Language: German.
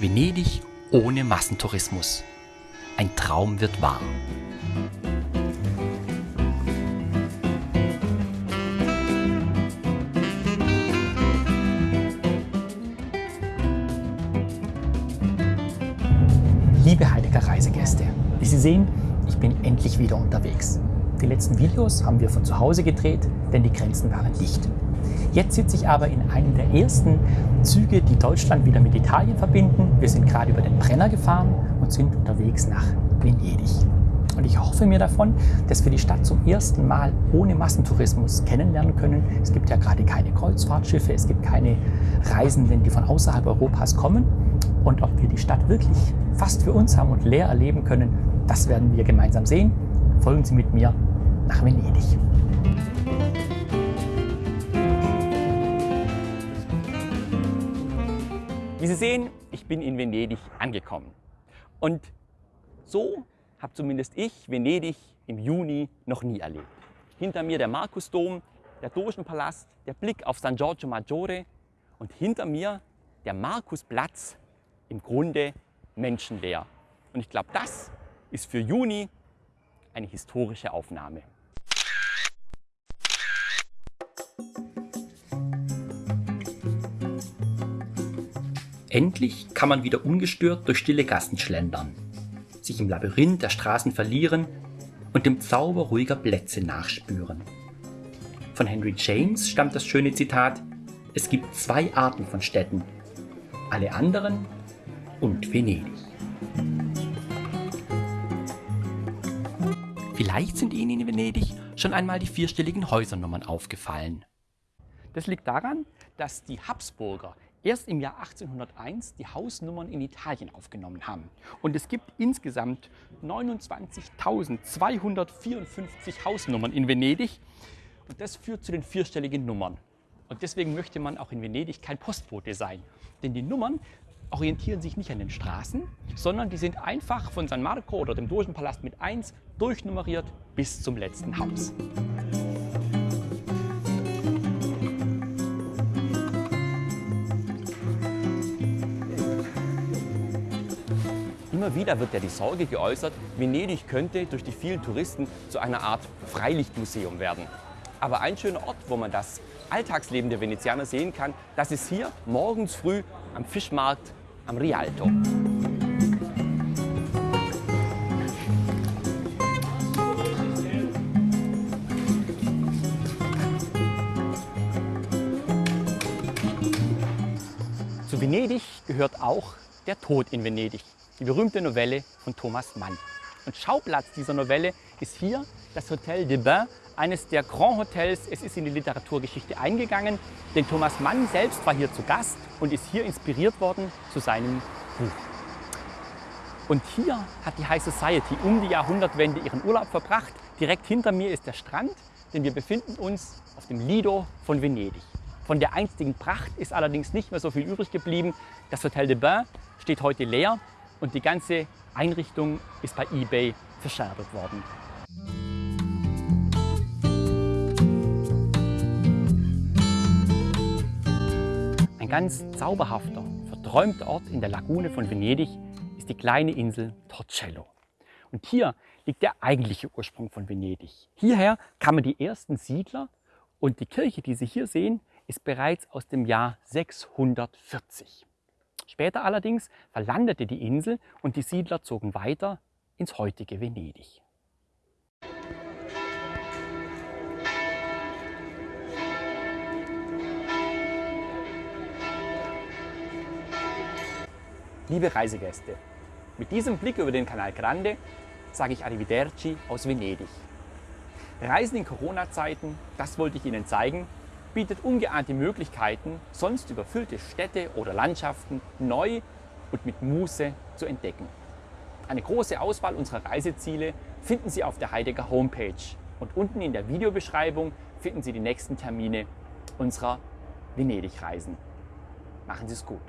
Venedig ohne Massentourismus. Ein Traum wird wahr. Liebe Heidegger Reisegäste, wie Sie sehen, ich bin endlich wieder unterwegs. Die letzten Videos haben wir von zu Hause gedreht, denn die Grenzen waren dicht. Jetzt sitze ich aber in einem der ersten Züge, die Deutschland wieder mit Italien verbinden. Wir sind gerade über den Brenner gefahren und sind unterwegs nach Venedig. Und ich hoffe mir davon, dass wir die Stadt zum ersten Mal ohne Massentourismus kennenlernen können. Es gibt ja gerade keine Kreuzfahrtschiffe, es gibt keine Reisenden, die von außerhalb Europas kommen. Und ob wir die Stadt wirklich fast für uns haben und leer erleben können, das werden wir gemeinsam sehen. Folgen Sie mit mir nach Venedig. Wie Sie sehen, ich bin in Venedig angekommen. Und so habe zumindest ich Venedig im Juni noch nie erlebt. Hinter mir der Markusdom, der Dogenpalast, der Blick auf San Giorgio Maggiore und hinter mir der Markusplatz, im Grunde menschenleer. Und ich glaube, das ist für Juni eine historische Aufnahme. Endlich kann man wieder ungestört durch stille Gassen schlendern, sich im Labyrinth der Straßen verlieren und dem Zauber ruhiger Plätze nachspüren. Von Henry James stammt das schöne Zitat, es gibt zwei Arten von Städten, alle anderen und Venedig. Vielleicht sind Ihnen in Venedig schon einmal die vierstelligen Häusernummern aufgefallen. Das liegt daran, dass die Habsburger erst im Jahr 1801 die Hausnummern in Italien aufgenommen haben. Und es gibt insgesamt 29.254 Hausnummern in Venedig. Und das führt zu den vierstelligen Nummern. Und deswegen möchte man auch in Venedig kein Postbote sein. Denn die Nummern orientieren sich nicht an den Straßen, sondern die sind einfach von San Marco oder dem Dogenpalast mit 1 durchnummeriert bis zum letzten Haus. Immer wieder wird ja die Sorge geäußert, Venedig könnte durch die vielen Touristen zu einer Art Freilichtmuseum werden. Aber ein schöner Ort, wo man das Alltagsleben der Venezianer sehen kann, das ist hier morgens früh am Fischmarkt am Rialto. Zu Venedig gehört auch der Tod in Venedig die berühmte Novelle von Thomas Mann. Und Schauplatz dieser Novelle ist hier das Hotel de Bain, eines der Grand Hotels. Es ist in die Literaturgeschichte eingegangen, denn Thomas Mann selbst war hier zu Gast und ist hier inspiriert worden zu seinem Buch. Und hier hat die High Society um die Jahrhundertwende ihren Urlaub verbracht. Direkt hinter mir ist der Strand, denn wir befinden uns auf dem Lido von Venedig. Von der einstigen Pracht ist allerdings nicht mehr so viel übrig geblieben. Das Hotel de Bain steht heute leer und die ganze Einrichtung ist bei eBay verscherbelt worden. Ein ganz zauberhafter, verträumter Ort in der Lagune von Venedig ist die kleine Insel Torcello. Und hier liegt der eigentliche Ursprung von Venedig. Hierher kamen die ersten Siedler und die Kirche, die Sie hier sehen, ist bereits aus dem Jahr 640. Später allerdings verlandete die Insel und die Siedler zogen weiter ins heutige Venedig. Liebe Reisegäste, mit diesem Blick über den Kanal Grande sage ich Arrivederci aus Venedig. Reisen in Corona-Zeiten, das wollte ich Ihnen zeigen bietet ungeahnte Möglichkeiten, sonst überfüllte Städte oder Landschaften neu und mit Muße zu entdecken. Eine große Auswahl unserer Reiseziele finden Sie auf der Heidegger Homepage und unten in der Videobeschreibung finden Sie die nächsten Termine unserer Venedig-Reisen. Machen Sie es gut!